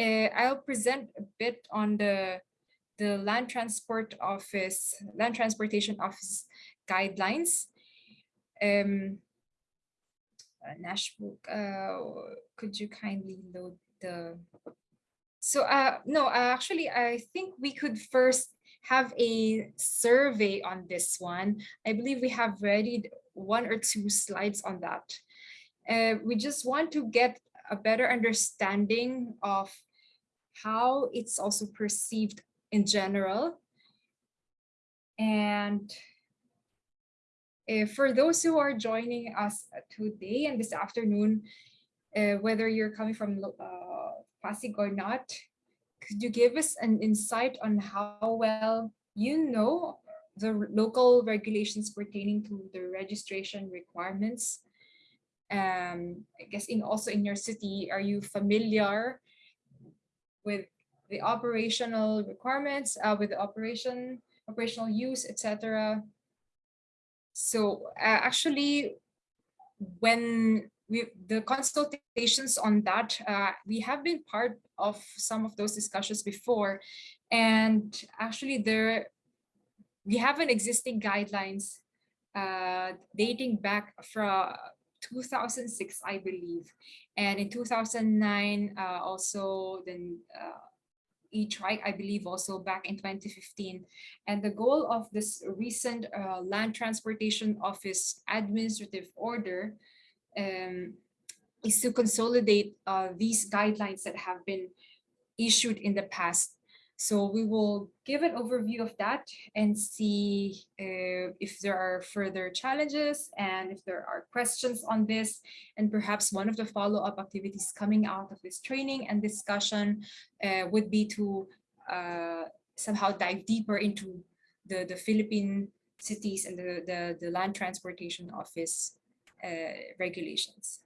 uh, I'll present a bit on the the land transport office, land transportation office guidelines. Um, uh, Nashbook, could you kindly load the, so uh, no, uh, actually, I think we could first have a survey on this one. I believe we have ready one or two slides on that. Uh, we just want to get a better understanding of how it's also perceived in general. And uh, for those who are joining us today and this afternoon, uh, whether you're coming from uh, Pasig or not, could you give us an insight on how well you know the local regulations pertaining to the registration requirements? Um, I guess in also in your city, are you familiar with the operational requirements, uh, with the operation, operational use, etc. So uh, actually, when we the consultations on that, uh, we have been part of some of those discussions before, and actually there we have an existing guidelines uh, dating back from 2006, I believe, and in 2009 uh, also then uh, e-trike, I believe also back in 2015. And the goal of this recent uh, Land Transportation Office administrative order um, is to consolidate uh, these guidelines that have been issued in the past so we will give an overview of that and see uh, if there are further challenges and if there are questions on this and perhaps one of the follow-up activities coming out of this training and discussion uh, would be to uh, somehow dive deeper into the, the Philippine cities and the, the, the land transportation office uh, regulations.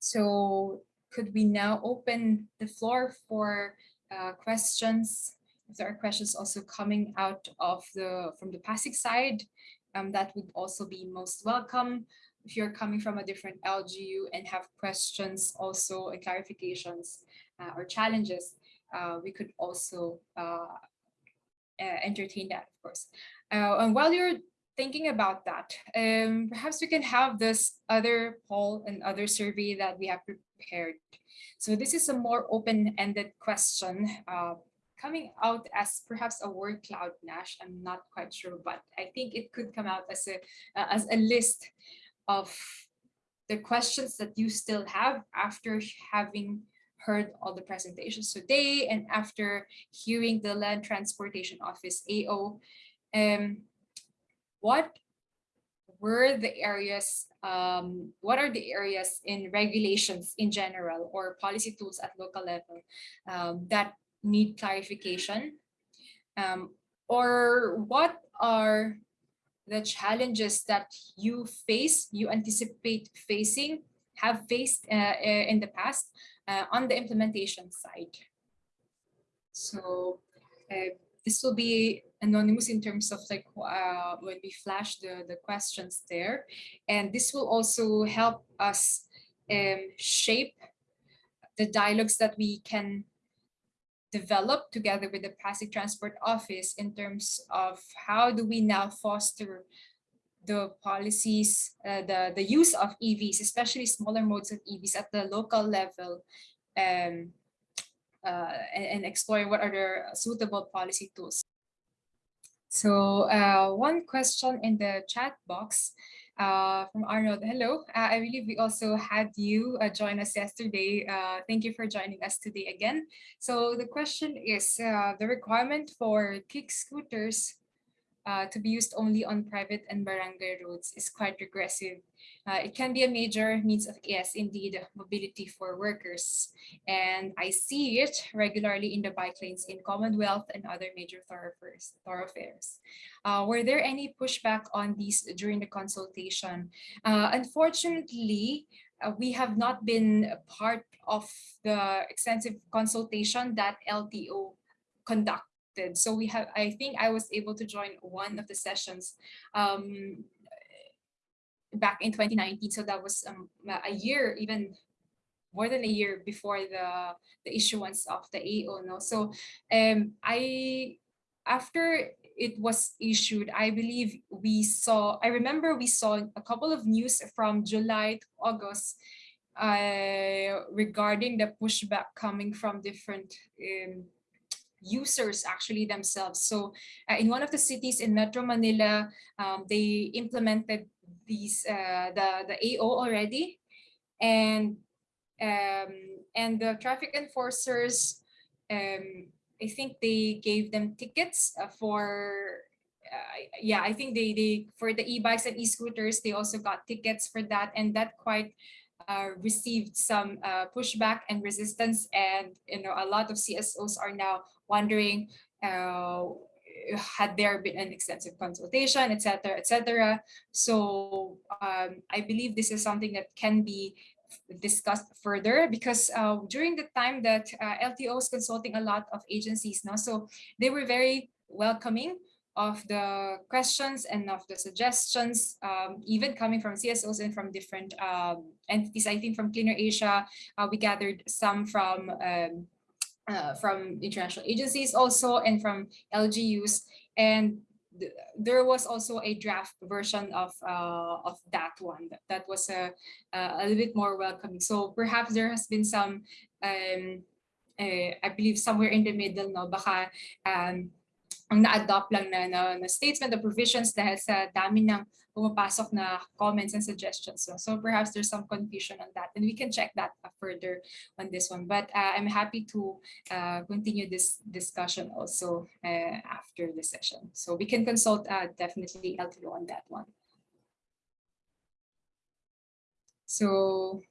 So could we now open the floor for uh, questions. If there are questions also coming out of the from the Pasig side, um, that would also be most welcome. If you're coming from a different LGU and have questions also and clarifications uh, or challenges, uh, we could also uh, uh, entertain that, of course. Uh, and while you're thinking about that, um, perhaps we can have this other poll and other survey that we have prepared so this is a more open-ended question uh, coming out as perhaps a word cloud Nash. I'm not quite sure, but I think it could come out as a uh, as a list of the questions that you still have after having heard all the presentations today and after hearing the Land Transportation Office AO. Um, what were the areas, um, what are the areas in regulations in general or policy tools at local level um, that need clarification? Um, or what are the challenges that you face, you anticipate facing, have faced uh, uh in the past uh, on the implementation side? So uh, this will be anonymous in terms of like uh, when we flash the, the questions there. And this will also help us um, shape the dialogues that we can develop together with the Pasig Transport Office in terms of how do we now foster the policies, uh, the, the use of EVs, especially smaller modes of EVs at the local level, um, and, and exploring what are suitable policy tools. So uh, one question in the chat box uh, from Arnold. Hello, uh, I believe we also had you uh, join us yesterday. Uh, thank you for joining us today again. So the question is uh, the requirement for kick scooters uh, to be used only on private and barangay roads is quite regressive. Uh, it can be a major means of, yes, indeed, mobility for workers. And I see it regularly in the bike lanes in Commonwealth and other major thoroughfares. thoroughfares. Uh, were there any pushback on these during the consultation? Uh, unfortunately, uh, we have not been part of the extensive consultation that LTO conduct so we have, I think I was able to join one of the sessions um, back in 2019. So that was um, a year even more than a year before the the issuance of the AO. No, so um, I after it was issued, I believe we saw. I remember we saw a couple of news from July to August uh, regarding the pushback coming from different um, users actually themselves. So uh, in one of the cities in Metro Manila, um, they implemented these uh, the the AO already, and um, and the traffic enforcers, um, I think they gave them tickets uh, for. Uh, yeah, I think they they for the e-bikes and e-scooters they also got tickets for that, and that quite received some uh, pushback and resistance and you know a lot of CSOs are now wondering uh, had there been an extensive consultation etc etc so um, I believe this is something that can be discussed further because uh, during the time that uh, LTO was consulting a lot of agencies now so they were very welcoming of the questions and of the suggestions, um, even coming from CSOs and from different um, entities. I think from Clean Air Asia, uh, we gathered some from um, uh, from international agencies also and from LGUs. And th there was also a draft version of uh, of that one that, that was a, a little bit more welcoming. So perhaps there has been some, um, uh, I believe somewhere in the middle, no, baka um, ang na-adopt lang na, na, na statement of provisions dahil sa dami ng pumapasok na comments and suggestions. So, so perhaps there's some confusion on that and we can check that further on this one. But uh, I'm happy to uh, continue this discussion also uh, after the session. So we can consult uh, definitely LTO on that one. So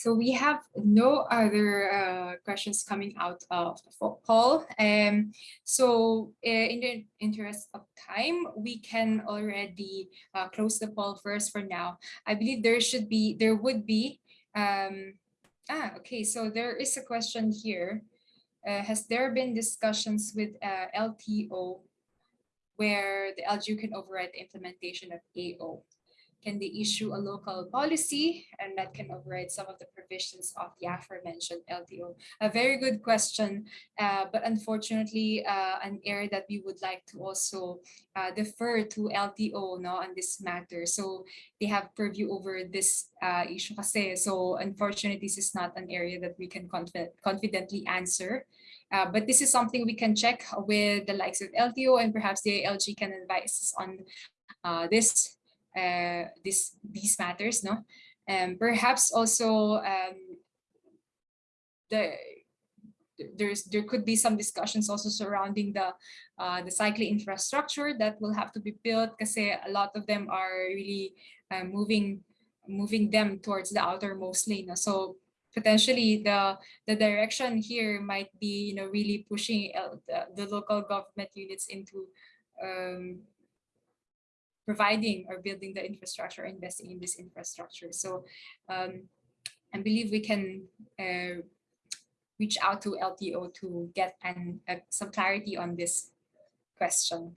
so we have no other uh, questions coming out of the poll. Um, so uh, in the interest of time, we can already uh, close the poll first for now. I believe there should be, there would be, um, ah, okay, so there is a question here. Uh, has there been discussions with uh, LTO where the LGU can override the implementation of AO? Can they issue a local policy and that can override some of the provisions of the aforementioned LTO? A very good question, uh, but unfortunately, uh, an area that we would like to also uh, defer to LTO no, on this matter. So they have purview over this uh, issue kasi. So unfortunately, this is not an area that we can confi confidently answer. Uh, but this is something we can check with the likes of LTO and perhaps the LG can advise us on uh, this uh, this these matters no and um, perhaps also um, the there's there could be some discussions also surrounding the uh, the cycling infrastructure that will have to be built because a lot of them are really uh, moving moving them towards the outermost no? so potentially the the direction here might be you know really pushing uh, the, the local government units into um, providing or building the infrastructure, investing in this infrastructure. So um, I believe we can uh, reach out to LTO to get an, uh, some clarity on this question.